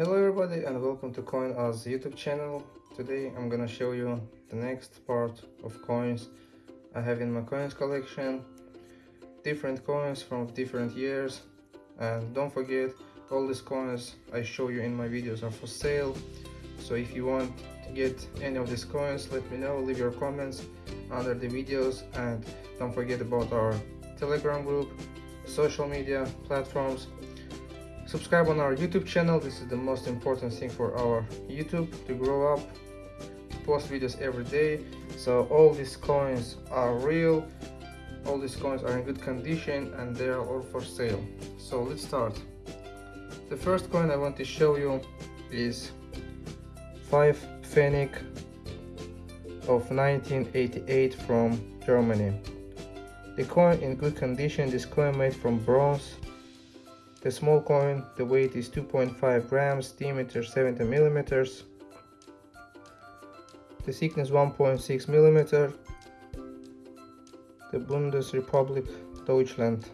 Hello everybody and welcome to CoinOz YouTube channel. Today I'm gonna show you the next part of coins I have in my coins collection. Different coins from different years and don't forget all these coins I show you in my videos are for sale. So if you want to get any of these coins let me know, leave your comments under the videos and don't forget about our telegram group, social media platforms subscribe on our youtube channel. This is the most important thing for our youtube to grow up. Post videos every day. So all these coins are real. All these coins are in good condition and they are all for sale. So let's start. The first coin i want to show you is 5 pfennig of 1988 from germany. The coin in good condition. This coin made from bronze the small coin, the weight is 2.5 grams, diameter 70 millimeters. The thickness 1.6 millimeter. The Bundesrepublik Deutschland.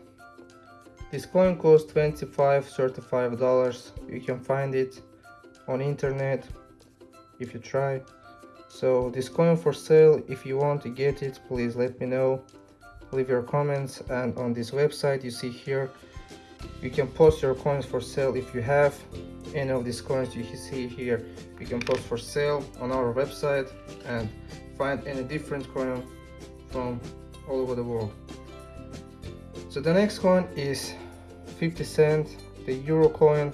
This coin costs 25 35 dollars. You can find it on internet if you try. So this coin for sale, if you want to get it, please let me know. Leave your comments and on this website you see here you can post your coins for sale if you have any of these coins you see here. You can post for sale on our website and find any different coin from all over the world. So the next coin is 50 cent the euro coin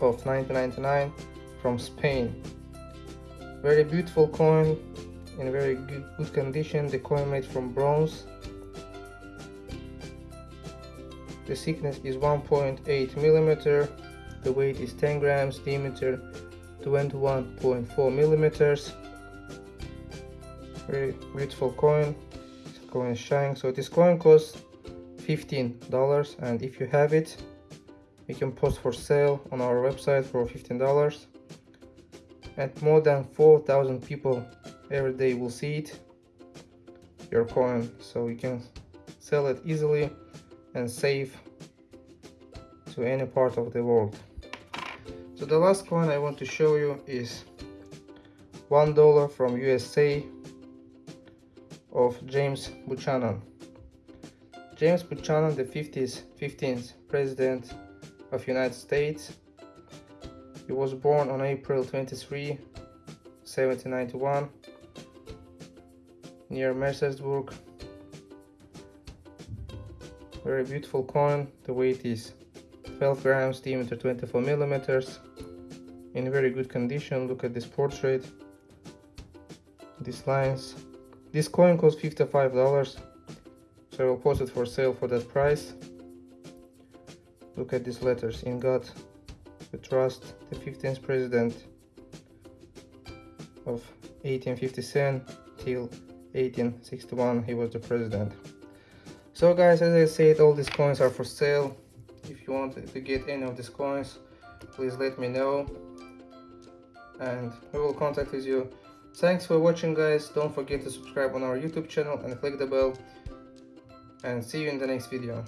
of 1999 from Spain. Very beautiful coin in very good, good condition. The coin made from bronze the thickness is 1.8 millimeter the weight is 10 grams diameter 21.4 millimeters. Very beautiful coin. This coin is shining so this coin costs 15 dollars and if you have it you can post for sale on our website for 15 dollars. And more than 4,000 people every day will see it your coin. So you can sell it easily and save to any part of the world. So the last coin I want to show you is one dollar from USA of James Buchanan. James Buchanan, the 50th, 15th president of United States. He was born on April 23, 1791 near Mercersburg, very beautiful coin the weight is 12 grams diameter 24 millimeters. In very good condition look at this portrait. These lines. This coin costs 55 dollars so i will post it for sale for that price. Look at these letters in god we trust the 15th president of 1857 till 1861 he was the president so guys as i said all these coins are for sale. If you want to get any of these coins please let me know. And we will contact with you. Thanks for watching guys. Don't forget to subscribe on our youtube channel and click the bell. And see you in the next video